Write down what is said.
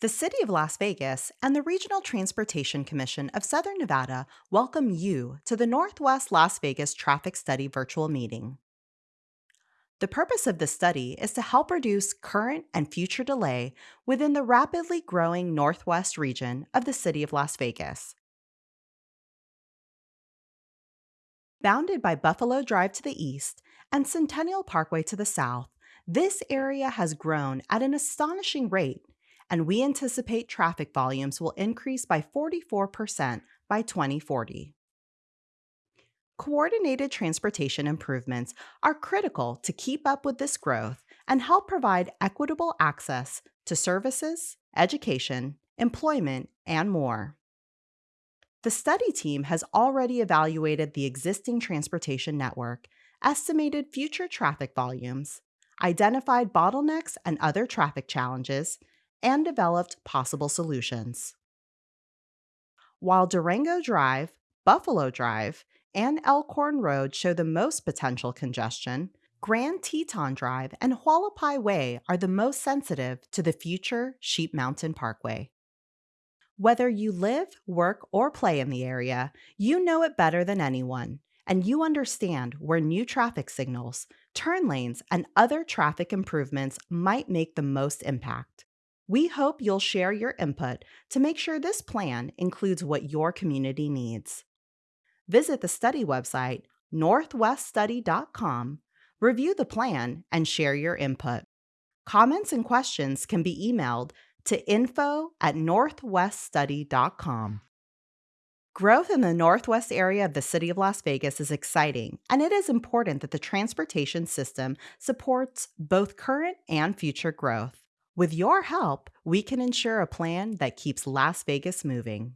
The City of Las Vegas and the Regional Transportation Commission of Southern Nevada welcome you to the Northwest Las Vegas Traffic Study virtual meeting. The purpose of this study is to help reduce current and future delay within the rapidly growing Northwest region of the City of Las Vegas. Bounded by Buffalo Drive to the east and Centennial Parkway to the south, this area has grown at an astonishing rate and we anticipate traffic volumes will increase by 44% by 2040. Coordinated transportation improvements are critical to keep up with this growth and help provide equitable access to services, education, employment, and more. The study team has already evaluated the existing transportation network, estimated future traffic volumes, identified bottlenecks and other traffic challenges, and developed possible solutions. While Durango Drive, Buffalo Drive, and Elkhorn Road show the most potential congestion, Grand Teton Drive and Hualapai Way are the most sensitive to the future Sheep Mountain Parkway. Whether you live, work, or play in the area, you know it better than anyone, and you understand where new traffic signals, turn lanes, and other traffic improvements might make the most impact. We hope you'll share your input to make sure this plan includes what your community needs. Visit the study website, northweststudy.com, review the plan, and share your input. Comments and questions can be emailed to info at northweststudy.com. Growth in the northwest area of the city of Las Vegas is exciting, and it is important that the transportation system supports both current and future growth. With your help, we can ensure a plan that keeps Las Vegas moving.